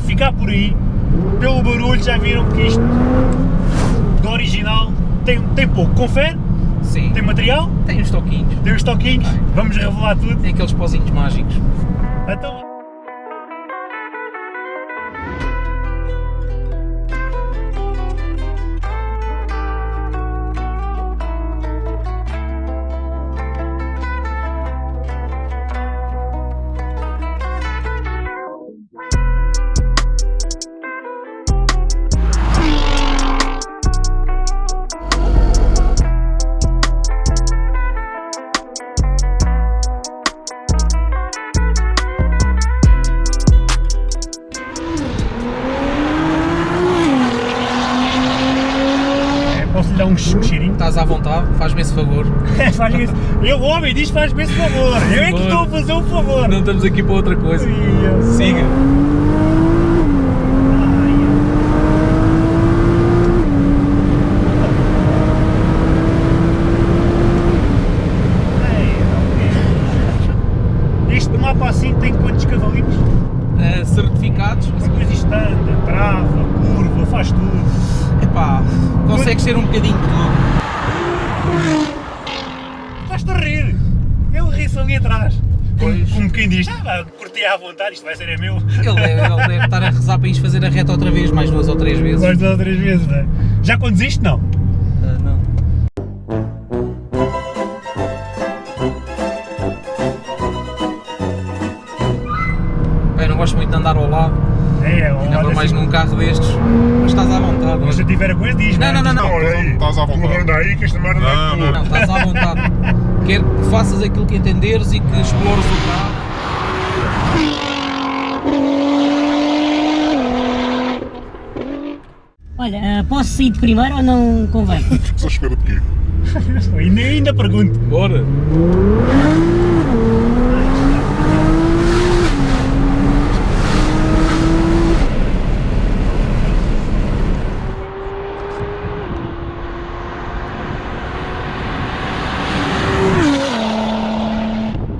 ficar por aí. Pelo barulho já viram que isto do original tem, tem pouco. Confere? Sim. Tem material? Tem uns toquinhos. Tem os toquinhos? Vamos revelar tudo? Tem aqueles pozinhos mágicos. Então... posso lhe dar um, ch- um cheirinho? Estás à vontade, faz-me esse favor. esse... Eu, o homem diz faz-me esse favor. Eu é que estou a fazer o favor. Não estamos aqui para outra coisa. Siga. Este mapa assim tem quantos cavalinhos? Eh, certificados. Ser um bocadinho de tudo. Estás-te a rir. Ele ri-se ali atrás. Como, Pois. como quem diz, ah, curti à vontade, isto vai ser é meu. Ele deve, ele deve estar a rezar para isto fazer a reta outra vez, mais duas ou três vezes. Mais duas ou três vezes, não é? Já conduziste? Não. Ah, não. Bem, não gosto muito de andar ao lado, É, olha, para mais num carro destes, mas estás à vontade. Mas se eu tiver a coisa, diz Não, não, não, não. Estás à vontade. Aí que esta merda Não, é tua. Não, estás à vontade. Quero que faças aquilo que entenderes e que explores o carro. Olha, ah, posso sair de primeiro ou não convém? Estás à espera de quê? ainda, ainda pergunto. Bora!